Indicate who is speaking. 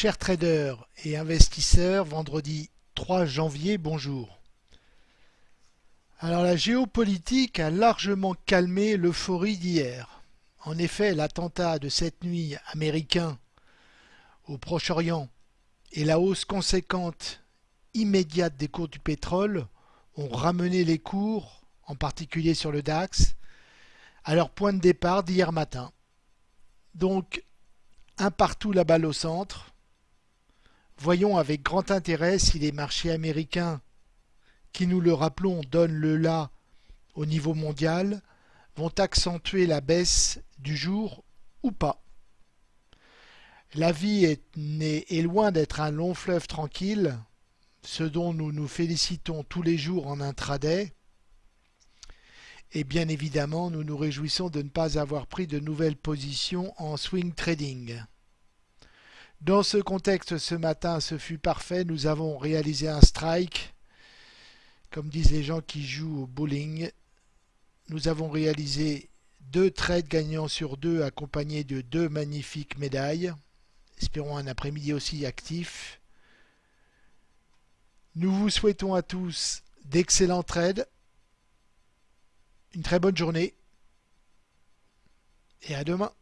Speaker 1: Chers traders et investisseurs, vendredi 3 janvier, bonjour. Alors la géopolitique a largement calmé l'euphorie d'hier. En effet, l'attentat de cette nuit américain au Proche-Orient et la hausse conséquente immédiate des cours du pétrole ont ramené les cours, en particulier sur le DAX, à leur point de départ d'hier matin. Donc, un partout la balle au centre, Voyons avec grand intérêt si les marchés américains, qui nous le rappelons donnent le là au niveau mondial, vont accentuer la baisse du jour ou pas. La vie est, est loin d'être un long fleuve tranquille, ce dont nous nous félicitons tous les jours en intraday, et bien évidemment nous nous réjouissons de ne pas avoir pris de nouvelles positions en swing trading. Dans ce contexte, ce matin, ce fut parfait. Nous avons réalisé un strike. Comme disent les gens qui jouent au bowling, nous avons réalisé deux trades gagnants sur deux accompagnés de deux magnifiques médailles. Espérons un après-midi aussi actif. Nous vous souhaitons à tous d'excellents trades, une très bonne journée et à demain.